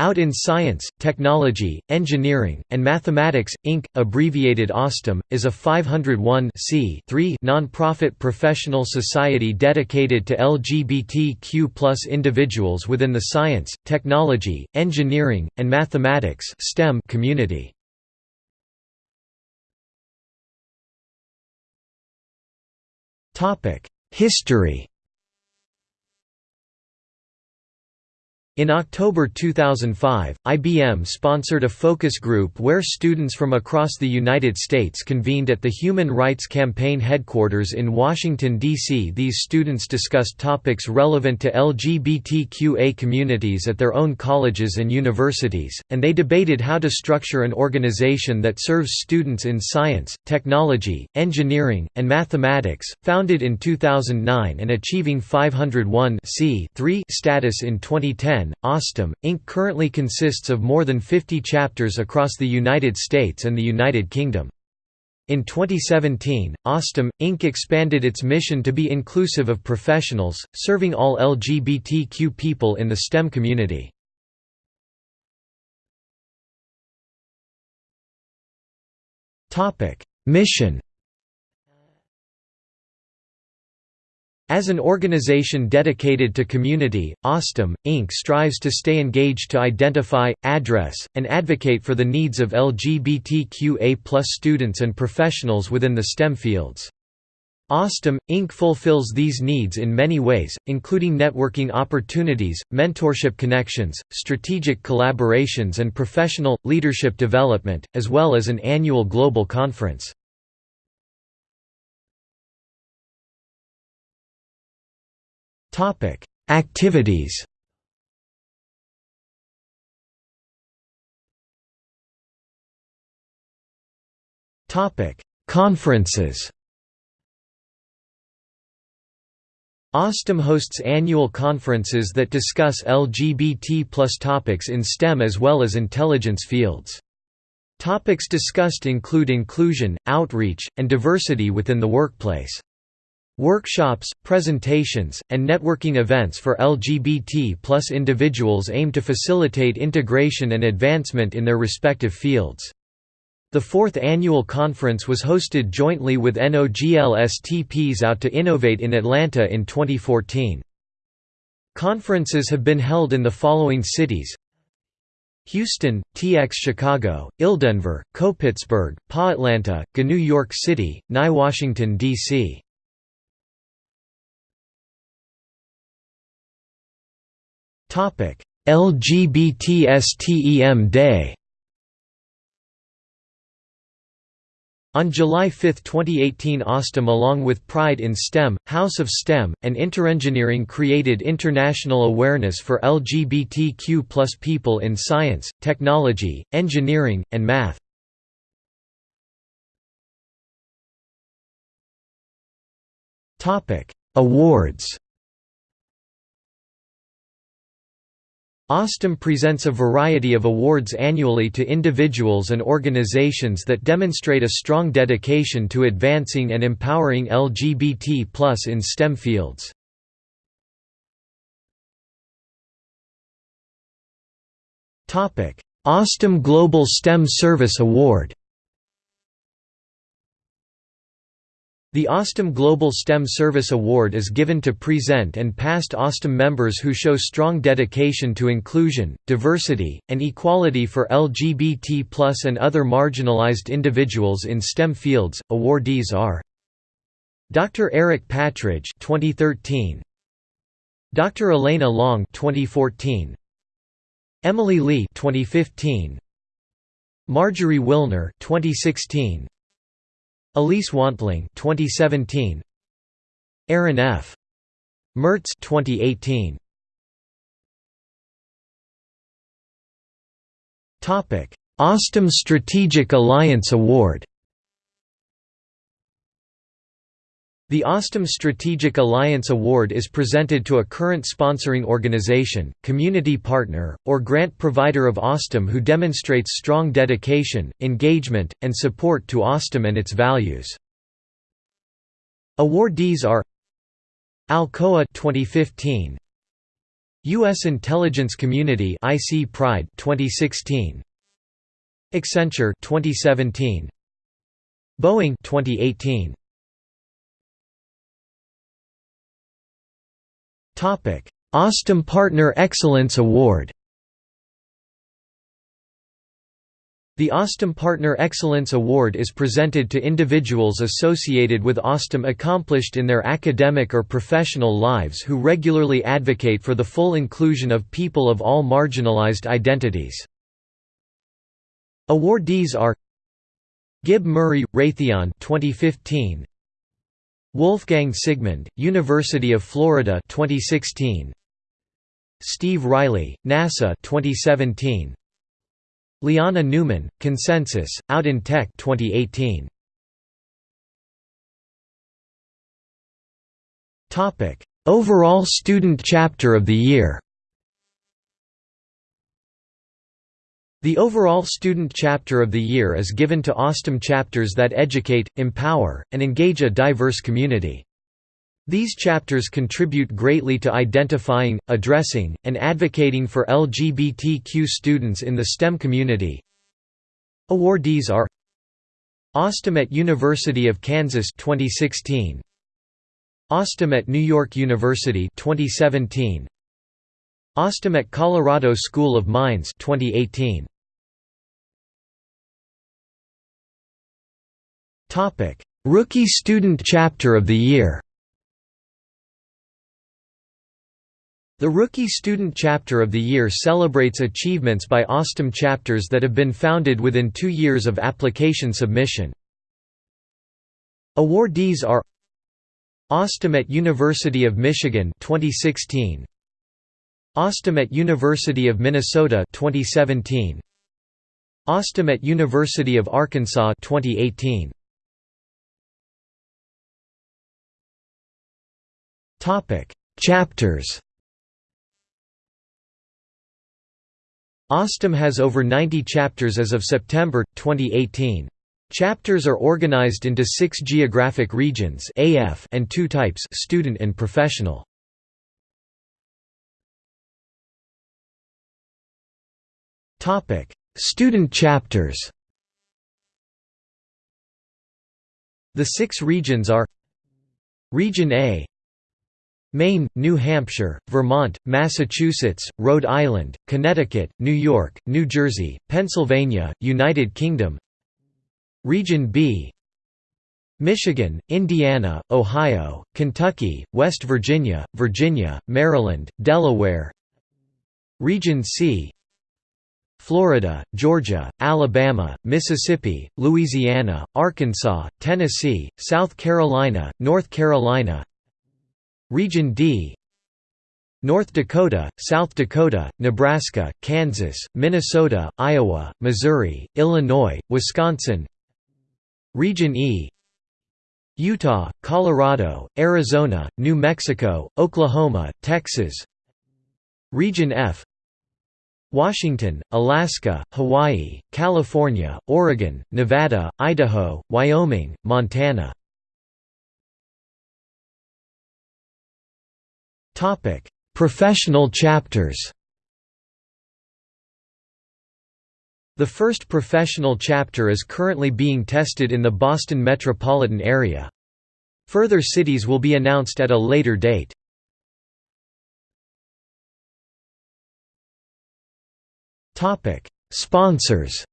Out in Science, Technology, Engineering, and Mathematics, Inc., abbreviated OSTEM, is a 501 non-profit professional society dedicated to LGBTQ individuals within the science, technology, engineering, and mathematics STEM community. History In October 2005, IBM sponsored a focus group where students from across the United States convened at the Human Rights Campaign headquarters in Washington, D.C. These students discussed topics relevant to LGBTQA communities at their own colleges and universities, and they debated how to structure an organization that serves students in science, technology, engineering, and mathematics. Founded in 2009 and achieving 501 status in 2010, OSTEM, Inc. currently consists of more than 50 chapters across the United States and the United Kingdom. In 2017, OSTEM, Inc. expanded its mission to be inclusive of professionals, serving all LGBTQ people in the STEM community. Mission As an organization dedicated to community, OSTEM, Inc. strives to stay engaged to identify, address, and advocate for the needs of LGBTQA students and professionals within the STEM fields. OSTEM, Inc. fulfills these needs in many ways, including networking opportunities, mentorship connections, strategic collaborations and professional, leadership development, as well as an annual global conference. Topic: Activities. Topic: Conferences. OSTEM hosts annual conferences that discuss LGBT topics in STEM as well as intelligence fields. Topics discussed include inclusion, outreach, and diversity within the workplace. Workshops, presentations, and networking events for LGBT plus individuals aim to facilitate integration and advancement in their respective fields. The fourth annual conference was hosted jointly with NOGLSTPs Out to Innovate in Atlanta in 2014. Conferences have been held in the following cities Houston, TX Chicago, ILDenver, Co-Pittsburgh, PA Atlanta, GA New York City, NY Washington, D.C. LGBTSTEM Day On July 5, 2018 OSTEM along with Pride in STEM, House of STEM, and Interengineering created international awareness for LGBTQ people in science, technology, engineering, and math. Awards OSTEM presents a variety of awards annually to individuals and organizations that demonstrate a strong dedication to advancing and empowering LGBT in STEM fields. OSTEM Global STEM Service Award The OSTEM Global STEM Service Award is given to present and past OSTEM members who show strong dedication to inclusion, diversity, and equality for LGBT and other marginalized individuals in STEM fields. Awardees are Dr. Eric Patridge 2013, Dr. Elena Long 2014, Emily Lee 2015, Marjorie Wilner 2016, Elise Wantling 2017 Aaron F. Mertz 2018 Topic OSTEM Strategic Alliance Award The OSTEM Strategic Alliance Award is presented to a current sponsoring organization, community partner, or grant provider of OSTEM who demonstrates strong dedication, engagement, and support to OSTEM and its values. Awardees are Alcoa 2015 U.S. intelligence community IC Pride 2016 Accenture 2017 Boeing 2018 Topic OSTEM Partner Excellence Award The OSTEM Partner Excellence Award is presented to individuals associated with OSTEM accomplished in their academic or professional lives who regularly advocate for the full inclusion of people of all marginalized identities. Awardees are Gib Murray, Raytheon 2015, Wolfgang Sigmund, University of Florida 2016, Steve Riley, NASA 2017, Liana Newman, Consensus, Out in Tech 2018. Overall Student Chapter of the Year The overall Student Chapter of the Year is given to OSTEM chapters that educate, empower, and engage a diverse community. These chapters contribute greatly to identifying, addressing, and advocating for LGBTQ students in the STEM community. Awardees are OSTEM at University of Kansas 2016 OSTEM at New York University 2017 OSTEM at Colorado School of Mines 2018 Rookie Student Chapter of the Year. The Rookie Student Chapter of the Year celebrates achievements by OSTEM chapters that have been founded within two years of application submission. Awardees are OSTEM at University of Michigan 2016 OSTEM at University of Minnesota 2017 OSTEM at University of Arkansas 2018 Topic Chapters OSTEM has over 90 chapters as of September, 2018. Chapters are organized into six geographic regions AF and two types student and professional. Topic: Student chapters The six regions are Region A Maine, New Hampshire, Vermont, Massachusetts, Rhode Island, Connecticut, New York, New Jersey, Pennsylvania, United Kingdom Region B Michigan, Indiana, Ohio, Kentucky, West Virginia, Virginia, Maryland, Delaware Region C Florida, Georgia, Alabama, Mississippi, Louisiana, Arkansas, Tennessee, South Carolina, North Carolina Region D North Dakota, South Dakota, Nebraska, Kansas, Minnesota, Iowa, Missouri, Illinois, Wisconsin. Region E Utah, Colorado, Arizona, New Mexico, Oklahoma, Texas. Region F Washington, Alaska, Hawaii, California, Oregon, Nevada, Idaho, Wyoming, Montana Topic: Professional chapters. The first professional chapter is currently being tested in the Boston metropolitan area. Further cities will be announced at a later date. Topic: Sponsors.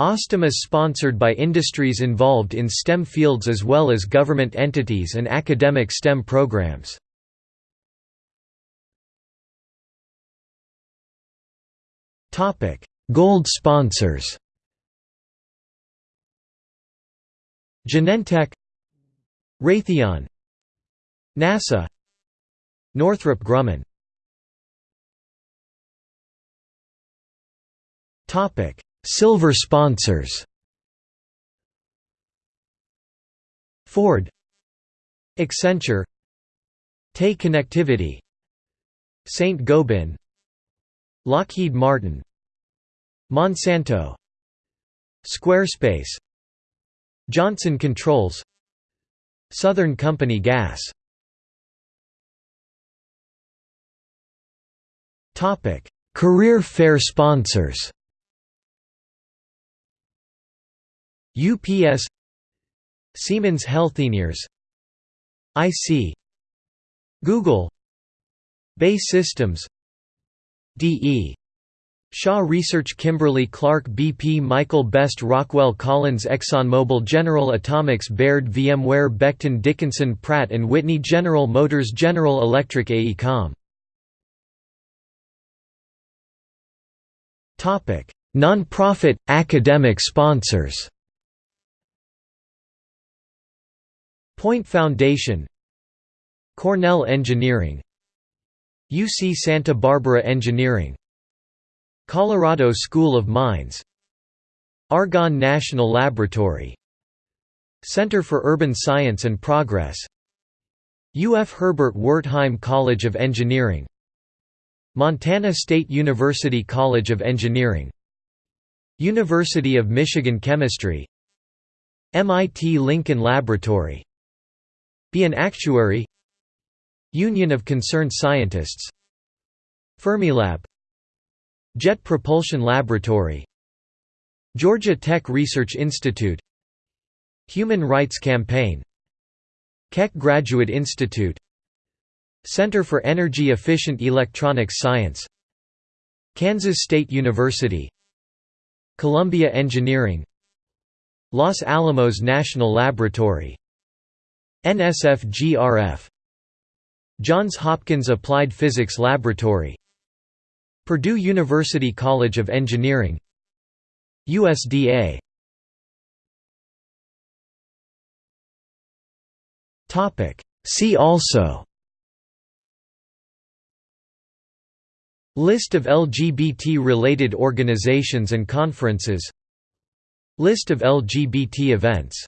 OSTEM is sponsored by industries involved in STEM fields as well as government entities and academic STEM programs. Gold sponsors Genentech Raytheon NASA Northrop Grumman Silver sponsors. Ford. Accenture. TE Connectivity. Saint Gobain. Lockheed Martin. Monsanto. Squarespace. Johnson Controls. Southern Company Gas. Career fair sponsors. UPS Siemens Healthineers IC Google BAE Systems DE Shaw Research Kimberly Clark BP Michael Best Rockwell Collins ExxonMobil General Atomics Baird VMware Becton Dickinson Pratt & Whitney General Motors General Electric AECOM Non-profit, academic sponsors Point Foundation Cornell Engineering UC Santa Barbara Engineering Colorado School of Mines Argonne National Laboratory Center for Urban Science and Progress UF Herbert Wertheim College of Engineering Montana State University College of Engineering University of Michigan Chemistry MIT Lincoln Laboratory Be an Actuary. Union of Concerned Scientists. Fermilab. Jet Propulsion Laboratory. Georgia Tech Research Institute. Human Rights Campaign. Keck Graduate Institute. Center for Energy Efficient Electronics Science. Kansas State University. Columbia Engineering. Los Alamos National Laboratory NSF-GRF Johns Hopkins Applied Physics Laboratory Purdue University College of Engineering USDA See also List of LGBT-related organizations and conferences List of LGBT events